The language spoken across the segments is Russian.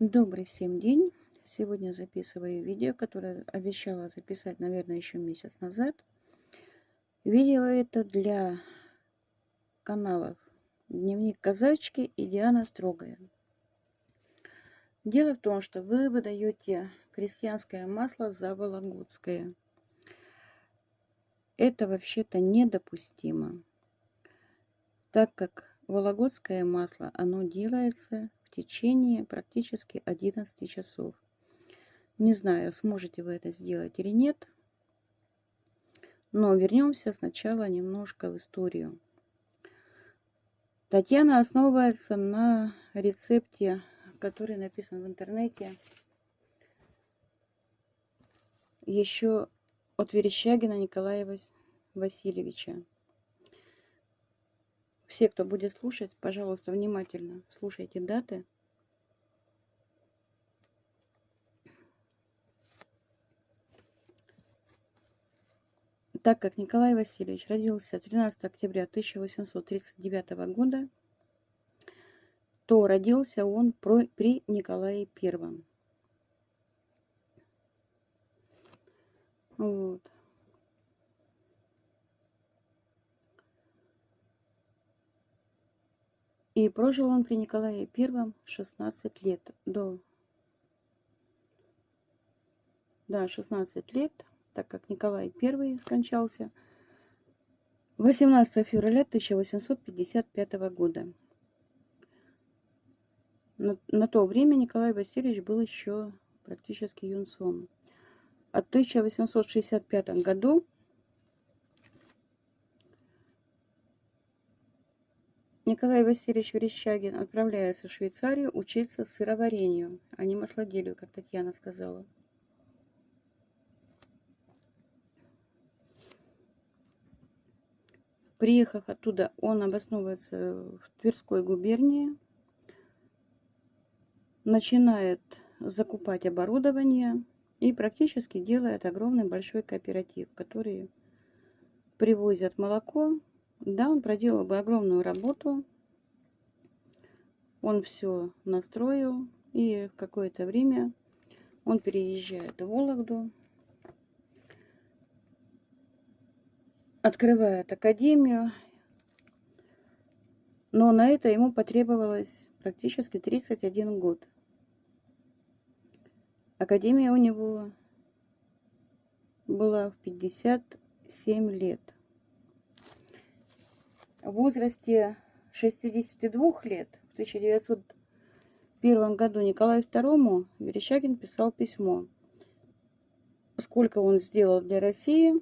Добрый всем день! Сегодня записываю видео, которое обещала записать, наверное, еще месяц назад. Видео это для каналов Дневник Казачки и Диана Строгая. Дело в том, что вы выдаете крестьянское масло за вологодское. Это вообще-то недопустимо, так как вологодское масло, оно делается течение практически 11 часов. Не знаю, сможете вы это сделать или нет, но вернемся сначала немножко в историю. Татьяна основывается на рецепте, который написан в интернете еще от Верещагина Николая Васильевича. Все, кто будет слушать, пожалуйста, внимательно слушайте даты. Так как Николай Васильевич родился 13 октября 1839 года, то родился он при Николае Первом. Вот. И прожил он при Николае Первом 16 лет. До... Да, 16 лет, так как Николай Первый скончался 18 февраля 1855 года. На, на то время Николай Васильевич был еще практически юнцом. А в 1865 году Николай Васильевич Верещагин отправляется в Швейцарию учиться сыроварению, а не маслоделию, как Татьяна сказала. Приехав оттуда, он обосновывается в Тверской губернии, начинает закупать оборудование и практически делает огромный большой кооператив, который привозят молоко да, он проделал бы огромную работу. Он все настроил. И какое-то время он переезжает в Вологду. Открывает академию. Но на это ему потребовалось практически 31 год. Академия у него была в 57 лет в возрасте 62 лет. В 1901 году Николаю II Верещагин писал письмо, сколько он сделал для России,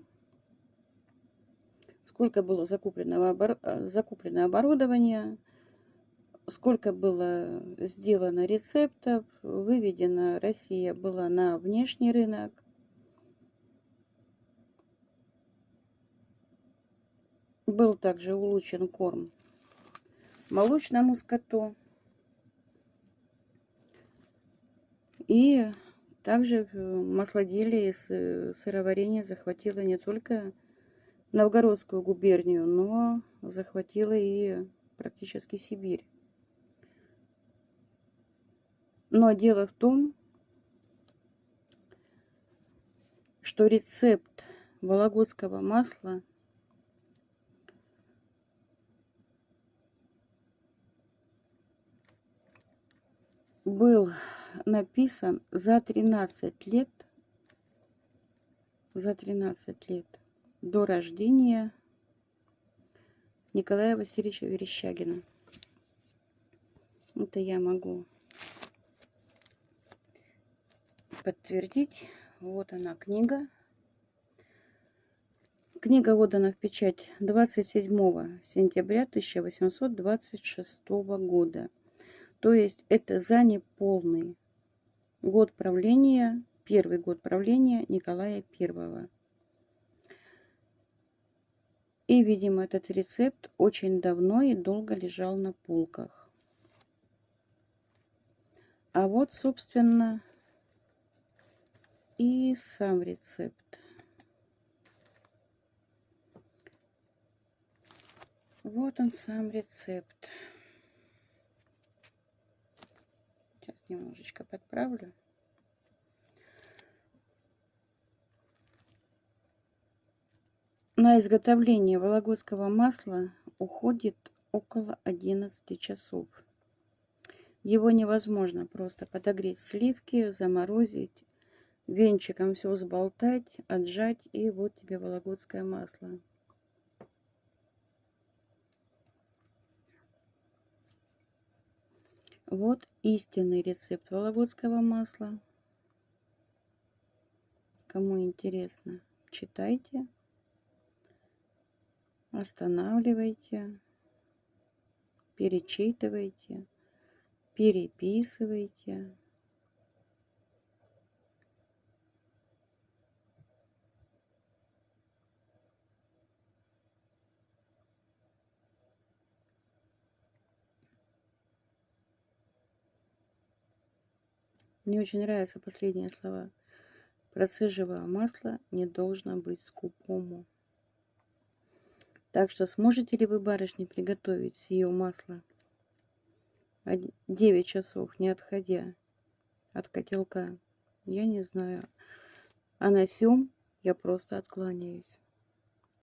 сколько было закуплено, закуплено оборудования, сколько было сделано рецептов, выведена Россия была на внешний рынок, Был также улучшен корм молочному скоту. И также маслоделие и сыроварение захватило не только Новгородскую губернию, но захватило и практически Сибирь. Но дело в том, что рецепт вологодского масла был написан за 13 лет, за 13 лет до рождения Николая Васильевича Верещагина. Это я могу подтвердить. Вот она книга. Книга отдана в печать 27 сентября 1826 года. То есть это за неполный год правления, первый год правления Николая I. И, видимо, этот рецепт очень давно и долго лежал на полках. А вот, собственно, и сам рецепт. Вот он сам рецепт. Немножечко подправлю. На изготовление вологодского масла уходит около 11 часов. Его невозможно просто подогреть сливки, заморозить, венчиком все взболтать, отжать и вот тебе вологодское масло. Вот истинный рецепт вологодского масла. Кому интересно, читайте, останавливайте, перечитывайте, переписывайте. Мне очень нравятся последние слова. Процеживая масло не должно быть скупому. Так что сможете ли вы, барышни, приготовить сие масло 9 часов, не отходя от котелка? Я не знаю. А на сём я просто откланяюсь.